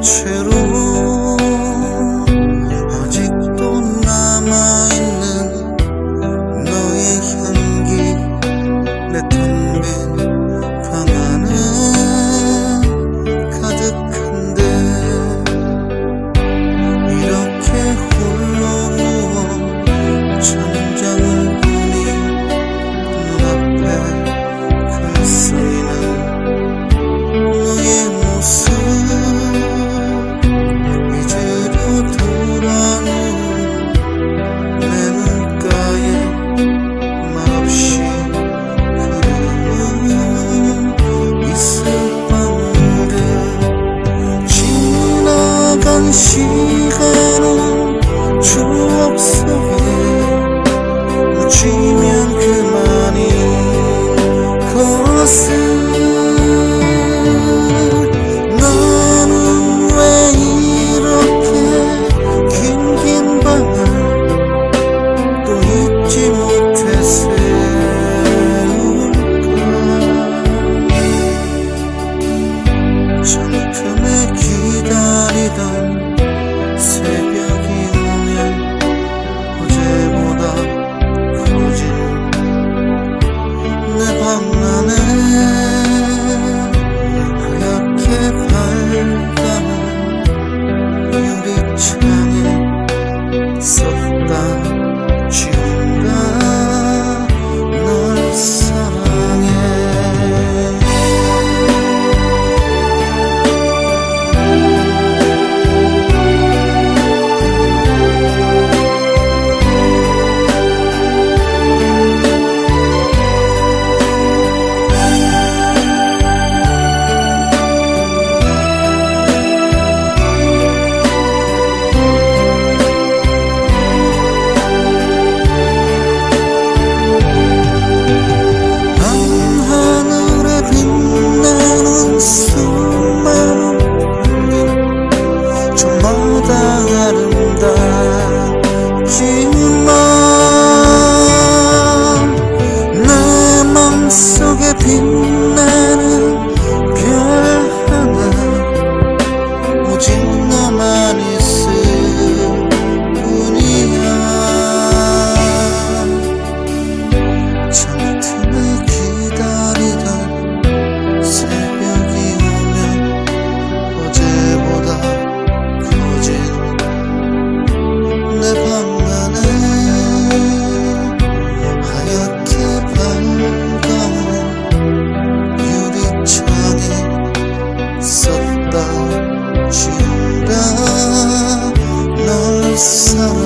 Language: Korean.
채로 속에 묻히면 그만인 것을 참 아름답지만 내 맘속에 빛나 pasar